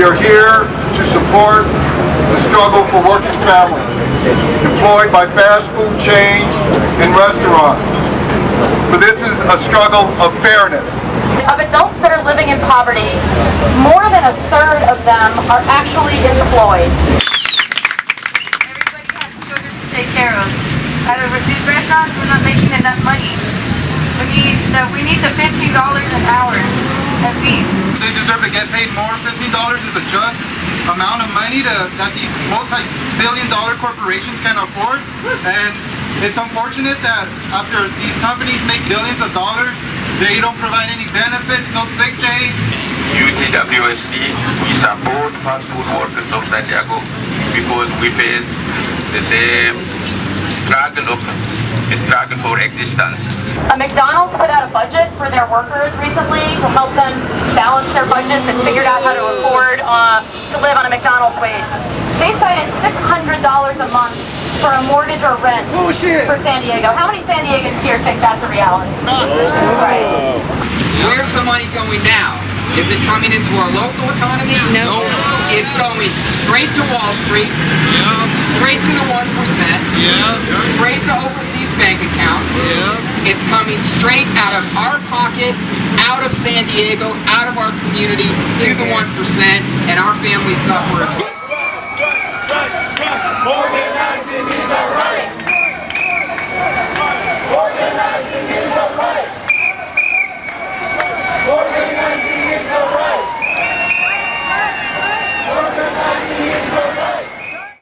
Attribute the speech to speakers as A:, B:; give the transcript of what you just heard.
A: We are here to support the struggle for working families employed by fast food chains and restaurants. For this is a struggle of fairness.
B: Of adults that are living in poverty, more than a third of them are actually employed.
C: Everybody has children to take care of. Out of these restaurants, we're not making enough money. We need the, we need the fifteen dollars an hour at least.
A: They deserve to get paid more. $15 is a just amount of money to, that these multi-billion dollar corporations can afford. And it's unfortunate that after these companies make billions of dollars, they don't provide any benefits, no sick days,
D: UTWSD, we support fast food workers of San Diego because we face the same struggle of struggle for existence.
B: A McDonald's put out a budget for their workers recently to help them balance their budgets and figured out how to afford uh, to live on a McDonald's wage. They cited $600 a month for a mortgage or rent for San Diego. How many San Diegans here think that's a reality? Right.
E: Where's the money going now? Is it coming into our local economy? No. It's going straight to Wall Street, straight to the 1%, straight to overseas accounts. It's coming straight out of our pocket, out of San Diego, out of our community, to the 1%, and our families suffer as well.